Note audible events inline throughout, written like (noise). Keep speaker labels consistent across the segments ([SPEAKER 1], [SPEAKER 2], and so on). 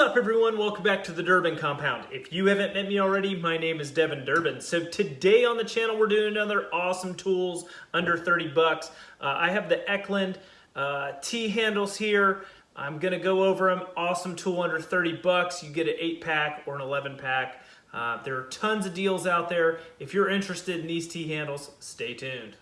[SPEAKER 1] up everyone? Welcome back to the Durbin Compound. If you haven't met me already, my name is Devin Durbin. So today on the channel, we're doing another awesome tools under 30 bucks. Uh, I have the Eklind uh, T-handles here. I'm gonna go over them. Awesome tool under 30 bucks. You get an eight pack or an 11 pack. Uh, there are tons of deals out there. If you're interested in these T-handles, stay tuned.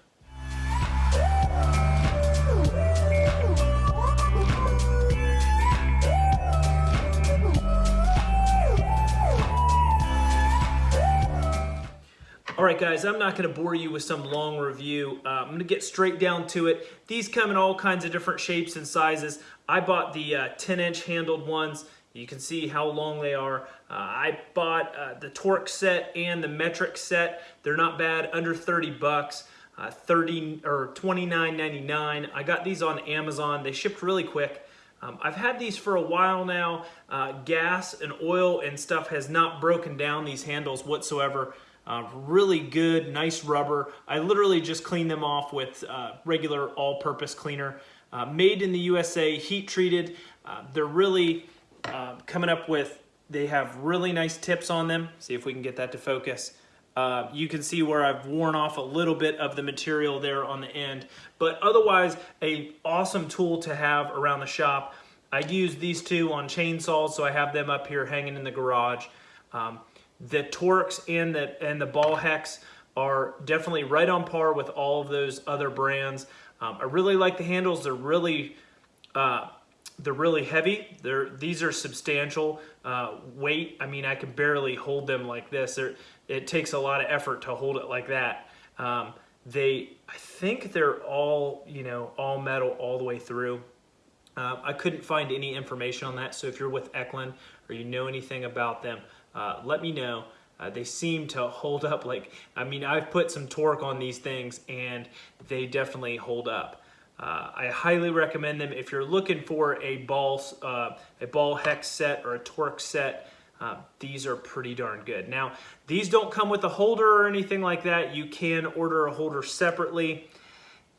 [SPEAKER 1] All right, guys, I'm not gonna bore you with some long review. Uh, I'm gonna get straight down to it. These come in all kinds of different shapes and sizes. I bought the uh, 10 inch handled ones. You can see how long they are. Uh, I bought uh, the Torx set and the metric set. They're not bad, under 30 bucks. Uh, 30 or 29.99. I got these on Amazon. They shipped really quick. Um, I've had these for a while now. Uh, gas and oil and stuff has not broken down these handles whatsoever. Uh, really good, nice rubber. I literally just cleaned them off with uh, regular all-purpose cleaner. Uh, made in the USA, heat treated. Uh, they're really uh, coming up with, they have really nice tips on them. See if we can get that to focus. Uh, you can see where I've worn off a little bit of the material there on the end, but otherwise a awesome tool to have around the shop. I use these two on chainsaws, so I have them up here hanging in the garage. Um, the Torx and the, and the ball hex are definitely right on par with all of those other brands. Um, I really like the handles. They're really, uh, they're really heavy. They're, these are substantial uh, weight. I mean, I can barely hold them like this. They're, it takes a lot of effort to hold it like that. Um, they, I think they're all, you know, all metal all the way through. Uh, I couldn't find any information on that. So if you're with Eklind or you know anything about them, uh, let me know. Uh, they seem to hold up like, I mean, I've put some Torx on these things and they definitely hold up. Uh, I highly recommend them if you're looking for a ball, uh, a ball hex set or a torque set. Uh, these are pretty darn good. Now, these don't come with a holder or anything like that. You can order a holder separately.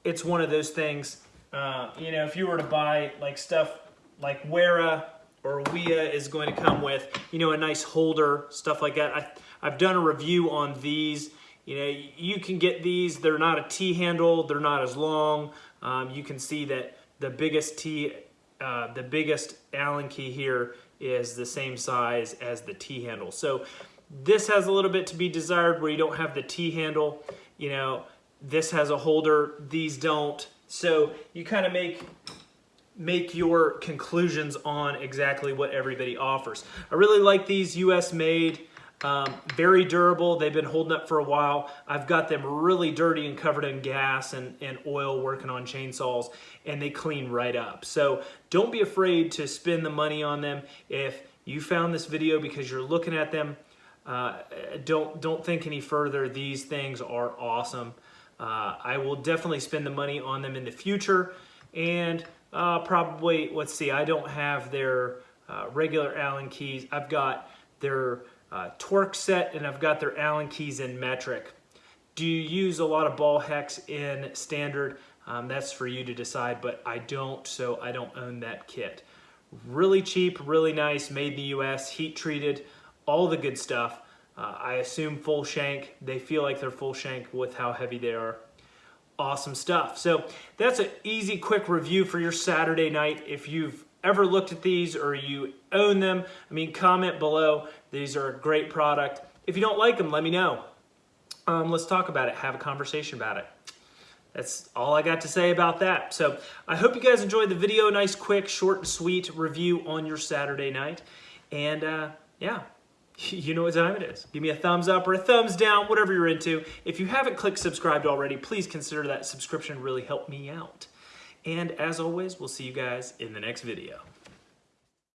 [SPEAKER 1] It's one of those things, uh, you know, if you were to buy like stuff like Wera or Wiha is going to come with, you know, a nice holder, stuff like that. I, I've done a review on these. You know, you can get these. They're not a T-handle. They're not as long. Um, you can see that the biggest T, uh, the biggest Allen key here is the same size as the T-handle. So this has a little bit to be desired where you don't have the T-handle. You know, this has a holder. These don't. So you kind of make make your conclusions on exactly what everybody offers. I really like these US made, um, very durable. They've been holding up for a while. I've got them really dirty and covered in gas and, and oil working on chainsaws and they clean right up. So don't be afraid to spend the money on them. If you found this video because you're looking at them, uh, don't, don't think any further. These things are awesome. Uh, I will definitely spend the money on them in the future and uh, probably, let's see, I don't have their uh, regular Allen keys. I've got their uh, Torx set and I've got their Allen keys in metric. Do you use a lot of ball hex in standard? Um, that's for you to decide, but I don't, so I don't own that kit. Really cheap, really nice, made in the US, heat treated, all the good stuff. Uh, I assume full shank. They feel like they're full shank with how heavy they are awesome stuff. So that's an easy, quick review for your Saturday night. If you've ever looked at these or you own them, I mean, comment below. These are a great product. If you don't like them, let me know. Um, let's talk about it, have a conversation about it. That's all I got to say about that. So I hope you guys enjoyed the video. Nice, quick, short and sweet review on your Saturday night. And uh, yeah, (laughs) you know what time it is. Give me a thumbs up or a thumbs down, whatever you're into. If you haven't clicked subscribed already, please consider that subscription really help me out. And as always, we'll see you guys in the next video.